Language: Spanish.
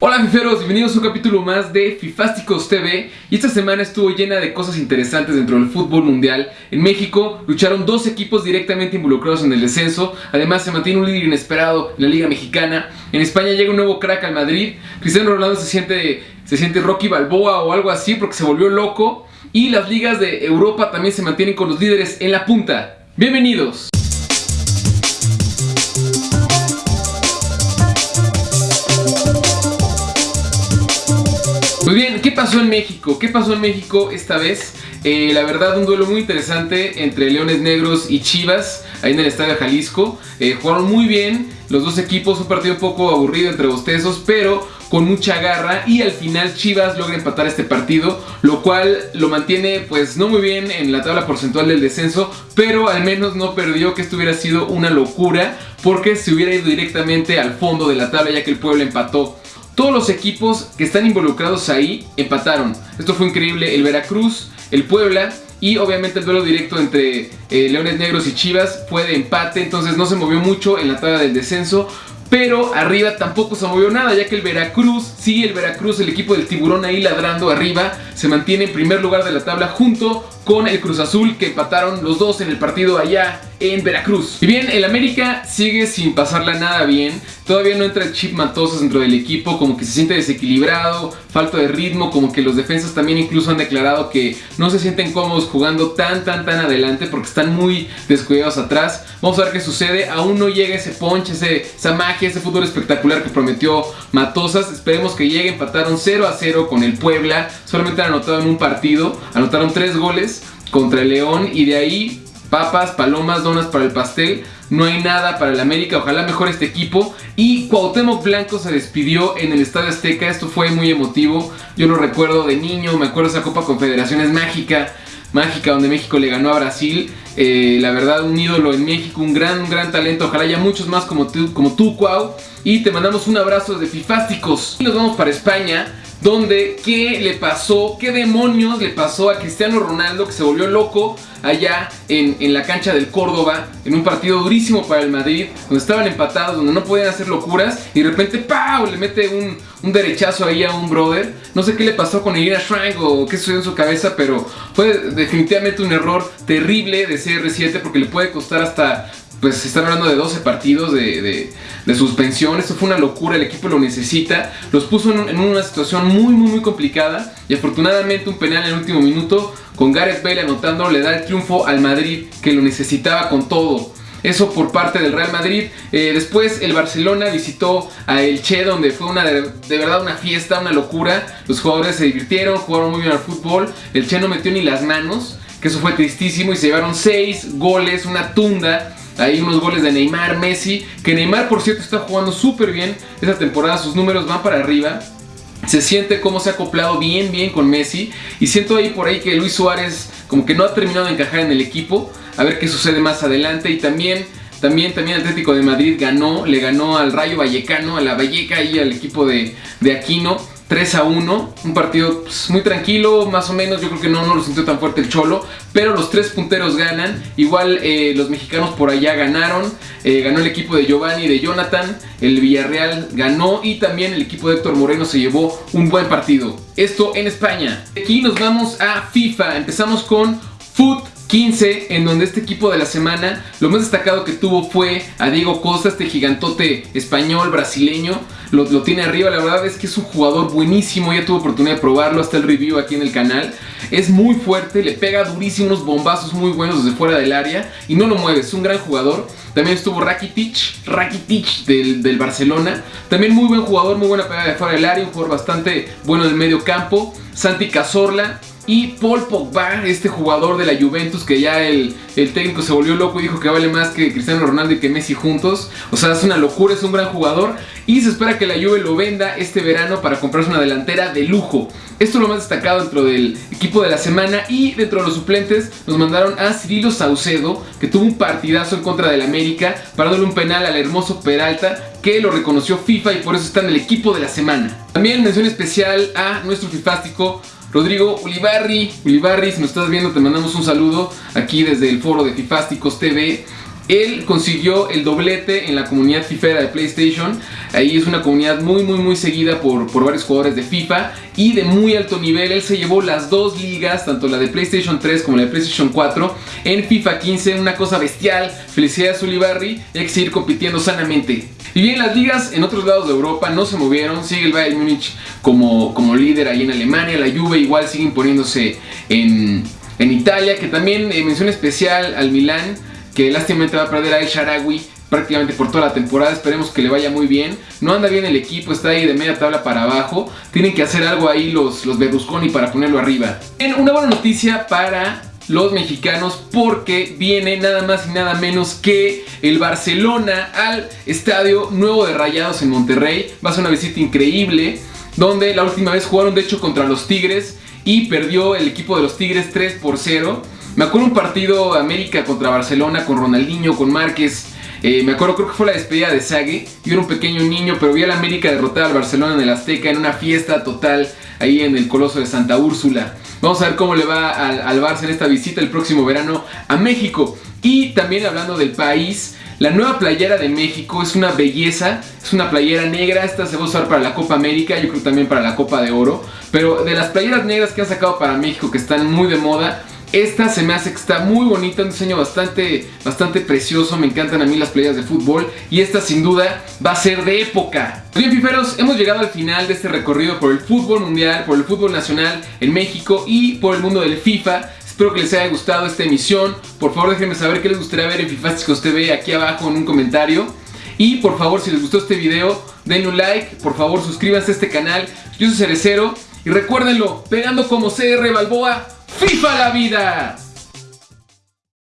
Hola fiferos, bienvenidos a un capítulo más de Fifásticos TV y esta semana estuvo llena de cosas interesantes dentro del fútbol mundial. En México lucharon dos equipos directamente involucrados en el descenso, además se mantiene un líder inesperado en la Liga Mexicana. En España llega un nuevo crack al Madrid, Cristiano Ronaldo se siente, se siente Rocky Balboa o algo así porque se volvió loco y las ligas de Europa también se mantienen con los líderes en la punta. Bienvenidos. Pasó en México? ¿Qué pasó en México esta vez? Eh, la verdad, un duelo muy interesante entre Leones Negros y Chivas, ahí en el Estadio Jalisco. Eh, jugaron muy bien los dos equipos, un partido un poco aburrido entre bostezos, pero con mucha garra y al final Chivas logra empatar este partido, lo cual lo mantiene pues no muy bien en la tabla porcentual del descenso, pero al menos no perdió que esto hubiera sido una locura porque se hubiera ido directamente al fondo de la tabla ya que el pueblo empató todos los equipos que están involucrados ahí empataron. Esto fue increíble. El Veracruz, el Puebla y obviamente el duelo directo entre eh, Leones Negros y Chivas fue de empate. Entonces no se movió mucho en la tabla del descenso. Pero arriba tampoco se movió nada, ya que el Veracruz, sí, el Veracruz, el equipo del tiburón ahí ladrando arriba, se mantiene en primer lugar de la tabla junto con el Cruz Azul que empataron los dos en el partido allá en Veracruz. Y bien, el América sigue sin pasarla nada bien. Todavía no entra chip Matosas dentro del equipo, como que se siente desequilibrado, falta de ritmo, como que los defensas también incluso han declarado que no se sienten cómodos jugando tan tan tan adelante porque están muy descuidados atrás. Vamos a ver qué sucede, aún no llega ese punch, ese, esa magia, ese fútbol espectacular que prometió Matosas. Esperemos que llegue, empataron 0 a 0 con el Puebla, solamente han anotado en un partido, anotaron 3 goles contra el León y de ahí papas, palomas, donas para el pastel. No hay nada para el América, ojalá mejore este equipo. Y Cuauhtémoc Blanco se despidió en el Estadio Azteca, esto fue muy emotivo. Yo lo recuerdo de niño, me acuerdo esa Copa Confederaciones mágica, mágica donde México le ganó a Brasil. Eh, la verdad, un ídolo en México, un gran, un gran talento. Ojalá haya muchos más como tú, como tú, Cuau. Y te mandamos un abrazo desde Fifásticos. Y nos vamos para España donde qué le pasó, qué demonios le pasó a Cristiano Ronaldo que se volvió loco allá en, la cancha del Córdoba, en un partido durísimo para el Madrid, donde estaban empatados, donde no podían hacer locuras, y de repente ¡pau! le mete un, un derechazo ahí a un brother. No sé qué le pasó con Irina Shrine o qué sucedió en su cabeza, pero fue definitivamente un error terrible de CR7 porque le puede costar hasta pues se están hablando de 12 partidos de, suspensión. Esto fue una locura, el equipo lo necesita. Los puso en, una situación muy, muy, muy complicada. Y afortunadamente un penal en el último minuto, con Gareth Bale anotando, le da el triunfo al Madrid, que lo necesitaba con todo. Eso por parte del Real Madrid. Eh, después el Barcelona visitó a El Che, donde fue una de, de, verdad una fiesta, una locura. Los jugadores se divirtieron, jugaron muy bien al fútbol. El Che no metió ni las manos, que eso fue tristísimo. Y se llevaron 6 goles, una tunda hay unos goles de Neymar, Messi, que Neymar por cierto está jugando súper bien esta temporada, sus números van para arriba. Se siente cómo se ha acoplado bien, bien con Messi. Y siento ahí por ahí que Luis Suárez como que no ha terminado de encajar en el equipo. A ver qué sucede más adelante. Y también, también, también Atlético de Madrid ganó, le ganó al Rayo Vallecano, a la Valleca y al equipo de, de Aquino. 3 a 1, un partido pues, muy tranquilo, más o menos, yo creo que no, no lo sintió tan fuerte el Cholo, pero los tres punteros ganan, igual eh, los mexicanos por allá ganaron, eh, ganó el equipo de Giovanni y de Jonathan, el Villarreal ganó y también el equipo de Héctor Moreno se llevó un buen partido. Esto en España. Aquí nos vamos a FIFA, empezamos con Foot 15, en donde este equipo de la semana, lo más destacado que tuvo fue a Diego Costa, este gigantote español, brasileño, lo, tiene arriba, la verdad es que es un jugador buenísimo, ya tuve oportunidad de probarlo, hasta el review aquí en el canal, es muy fuerte, le pega durísimo unos bombazos muy buenos desde fuera del área y no lo mueve, es un gran jugador, también estuvo Rakitic, Rakitic del, del Barcelona, también muy buen jugador, muy buena pegada de fuera del área, un jugador bastante bueno del medio campo, Santi Cazorla, y Paul Pogba, este jugador de la Juventus que ya el, técnico se volvió loco y dijo que vale más que Cristiano Ronaldo y que Messi juntos. O sea, es una locura, es un gran jugador. Y se espera que la Juve lo venda este verano para comprarse una delantera de lujo. Esto es lo más destacado dentro del equipo de la semana. Y dentro de los suplentes nos mandaron a Cirilo Saucedo, que tuvo un partidazo en contra del América, parándole un penal al hermoso Peralta, que lo reconoció FIFA y por eso está en el equipo de la semana. También mención especial a nuestro fifástico Rodrigo Ulibarri, Ulibarri, si nos estás viendo te mandamos un saludo aquí desde el foro de Fifásticos TV. Él consiguió el doblete en la comunidad fifera de PlayStation. Ahí es una comunidad muy, muy, muy seguida por, por varios jugadores de FIFA y de muy alto nivel. Él se llevó las dos ligas, tanto la de PlayStation 3 como la de PlayStation 4, en FIFA 15. Una cosa bestial. Felicidades, Ulibarri. Hay que seguir compitiendo sanamente. Y bien, las ligas en otros lados de Europa no se movieron. Sigue el Bayern Múnich como, como líder ahí en Alemania. La Juve igual sigue imponiéndose en, en Italia. Que también eh, mención especial al Milán que lástimamente va a perder a El Sharawi prácticamente por toda la temporada, esperemos que le vaya muy bien. No anda bien el equipo, está ahí de media tabla para abajo. Tienen que hacer algo ahí los, los Berlusconi para ponerlo arriba. Bien, una buena noticia para los mexicanos porque viene nada más y nada menos que el Barcelona al Estadio Nuevo de Rayados en Monterrey. Va a ser una visita increíble donde la última vez jugaron de hecho contra los Tigres y perdió el equipo de los Tigres 3 por 0. Me acuerdo un partido América contra Barcelona con Ronaldinho, con Márquez. Eh, me acuerdo, creo que fue la despedida de Sague. Yo era un pequeño niño, pero vi a la América derrotar al Barcelona en el Azteca en una fiesta total ahí en el Coloso de Santa Úrsula. Vamos a ver cómo le va al, al Barça en esta visita el próximo verano a México. Y también hablando del país, la nueva playera de México es una belleza, es una playera negra, esta se va a usar para la Copa América, yo creo también para la Copa de Oro, pero de las playeras negras que han sacado para México que están muy de moda, esta se me hace que está muy bonita, un diseño bastante, bastante precioso, me encantan a mí las playas de fútbol y esta sin duda va a ser de época. Bien fiferos, hemos llegado al final de este recorrido por el fútbol mundial, por el fútbol nacional en México y por el mundo del FIFA. Espero que les haya gustado esta emisión. Por favor déjenme saber qué les gustaría ver en Fifásticos TV aquí abajo en un comentario. Y por favor si les gustó este video, denle un like, por favor suscríbanse a este canal. Yo soy Cerecero y recuérdenlo, pegando como CR Balboa, FIFA la vida.